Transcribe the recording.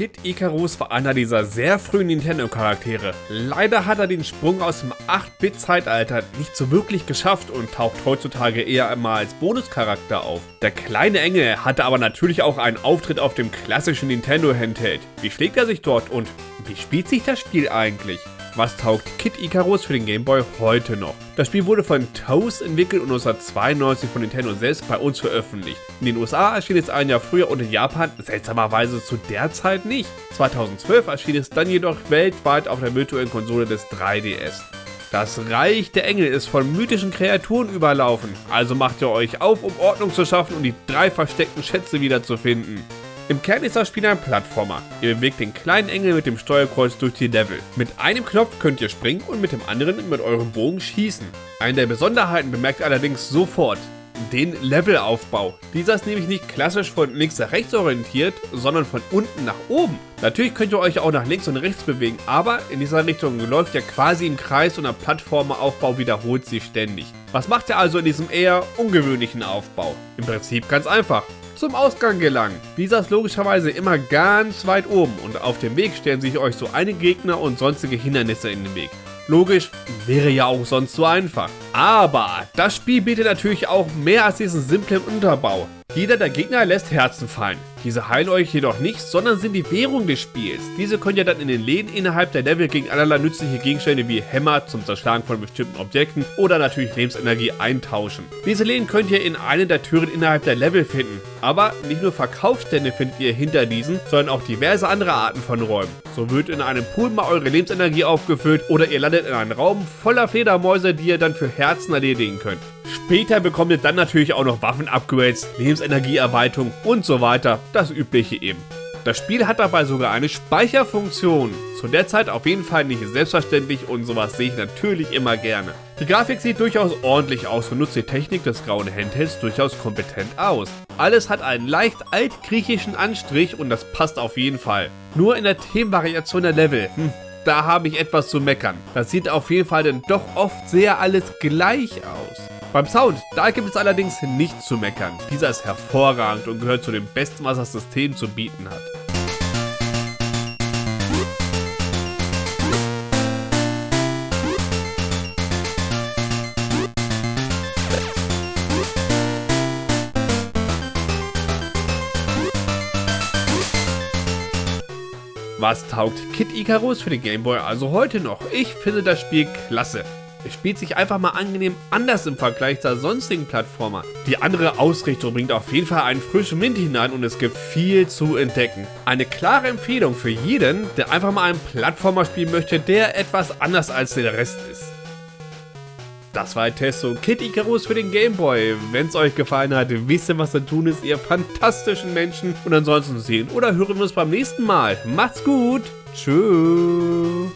Kid Icarus war einer dieser sehr frühen Nintendo-Charaktere. Leider hat er den Sprung aus dem 8-Bit-Zeitalter nicht so wirklich geschafft und taucht heutzutage eher einmal als Bonuscharakter auf. Der kleine Engel hatte aber natürlich auch einen Auftritt auf dem klassischen Nintendo-Handheld. Wie schlägt er sich dort und wie spielt sich das Spiel eigentlich? Was taugt Kid Icarus für den Game Boy heute noch? Das Spiel wurde von Toast entwickelt und 1992 von Nintendo selbst bei uns veröffentlicht. In den USA erschien es ein Jahr früher und in Japan seltsamerweise zu der Zeit nicht. 2012 erschien es dann jedoch weltweit auf der virtuellen Konsole des 3DS. Das Reich der Engel ist von mythischen Kreaturen überlaufen, also macht ihr euch auf, um Ordnung zu schaffen und die drei versteckten Schätze wiederzufinden. Im Kern ist das Spiel ein Plattformer. Ihr bewegt den kleinen Engel mit dem Steuerkreuz durch die Level. Mit einem Knopf könnt ihr springen und mit dem anderen mit eurem Bogen schießen. Eine der Besonderheiten bemerkt ihr allerdings sofort. Den Levelaufbau. Dieser ist nämlich nicht klassisch von links nach rechts orientiert, sondern von unten nach oben. Natürlich könnt ihr euch auch nach links und rechts bewegen, aber in dieser Richtung läuft ihr quasi im Kreis und der Plattformeraufbau wiederholt sich ständig. Was macht ihr also in diesem eher ungewöhnlichen Aufbau? Im Prinzip ganz einfach zum Ausgang gelangen. Dieser ist logischerweise immer ganz weit oben und auf dem Weg stellen sich euch so einige Gegner und sonstige Hindernisse in den Weg. Logisch, wäre ja auch sonst so einfach. Aber das Spiel bietet natürlich auch mehr als diesen simplen Unterbau. Jeder der Gegner lässt Herzen fallen. Diese heilen euch jedoch nicht, sondern sind die Währung des Spiels. Diese könnt ihr dann in den Läden innerhalb der Level gegen allerlei nützliche Gegenstände wie Hämmer zum Zerschlagen von bestimmten Objekten oder natürlich Lebensenergie eintauschen. Diese Läden könnt ihr in einer der Türen innerhalb der Level finden. Aber nicht nur Verkaufsstände findet ihr hinter diesen, sondern auch diverse andere Arten von Räumen. So wird in einem Pool mal eure Lebensenergie aufgefüllt oder ihr landet in einem Raum voller Fledermäuse, die ihr dann für Herzen erledigen könnt. Später bekommt ihr dann natürlich auch noch Waffen-Upgrades, Lebensenergieerweiterung und so weiter, das übliche eben. Das Spiel hat dabei sogar eine Speicherfunktion. Zu der Zeit auf jeden Fall nicht selbstverständlich und sowas sehe ich natürlich immer gerne. Die Grafik sieht durchaus ordentlich aus und nutzt die Technik des grauen Handhelds durchaus kompetent aus. Alles hat einen leicht altgriechischen Anstrich und das passt auf jeden Fall. Nur in der Themenvariation der Level, hm, da habe ich etwas zu meckern. Das sieht auf jeden Fall dann doch oft sehr alles gleich aus. Beim Sound, da gibt es allerdings nichts zu meckern. Dieser ist hervorragend und gehört zu dem besten, was das System zu bieten hat. Was taugt Kid Icarus für den Gameboy also heute noch? Ich finde das Spiel klasse. Es spielt sich einfach mal angenehm anders im Vergleich zur sonstigen Plattformer. Die andere Ausrichtung bringt auf jeden Fall einen frischen Wind hinein und es gibt viel zu entdecken. Eine klare Empfehlung für jeden, der einfach mal einen Plattformer spielen möchte, der etwas anders als der Rest ist. Das war ein Test und Kid Icarus für den Gameboy. Wenn es euch gefallen hat, wisst ihr, was zu tun ist, ihr fantastischen Menschen. Und ansonsten sehen oder hören wir uns beim nächsten Mal. Macht's gut. Tschüss.